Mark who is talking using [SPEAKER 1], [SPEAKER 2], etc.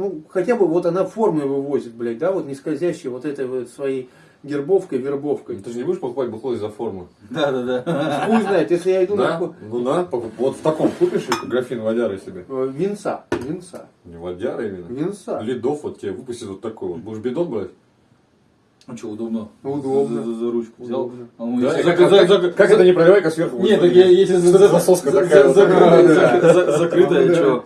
[SPEAKER 1] Ну, хотя бы вот она формы вывозит, блядь, да, вот не скользящей вот этой вот своей гербовкой, вербовкой.
[SPEAKER 2] Ну, ты же не будешь покупать бухло из-за формы.
[SPEAKER 3] Да, да, да.
[SPEAKER 1] Хуй знает, если я иду
[SPEAKER 2] Да?
[SPEAKER 1] на
[SPEAKER 2] Ну да, вот в таком купишь графин водяры себе.
[SPEAKER 1] Э, винца, винца,
[SPEAKER 2] Не водяры именно.
[SPEAKER 1] винца.
[SPEAKER 2] Лидов вот тебе выпустит вот такой вот. Будешь бидон брать?
[SPEAKER 3] А ну что, удобно.
[SPEAKER 1] Удобно.
[SPEAKER 3] За, за- за ручку взял. А ну,
[SPEAKER 2] Да,
[SPEAKER 3] если
[SPEAKER 2] и
[SPEAKER 3] за,
[SPEAKER 2] как, как- как это не проливайка сверху?
[SPEAKER 3] Нет, так я, если
[SPEAKER 2] Что за соска
[SPEAKER 3] за-
[SPEAKER 2] такая
[SPEAKER 3] за- закрытая, за- за- закрытая, что?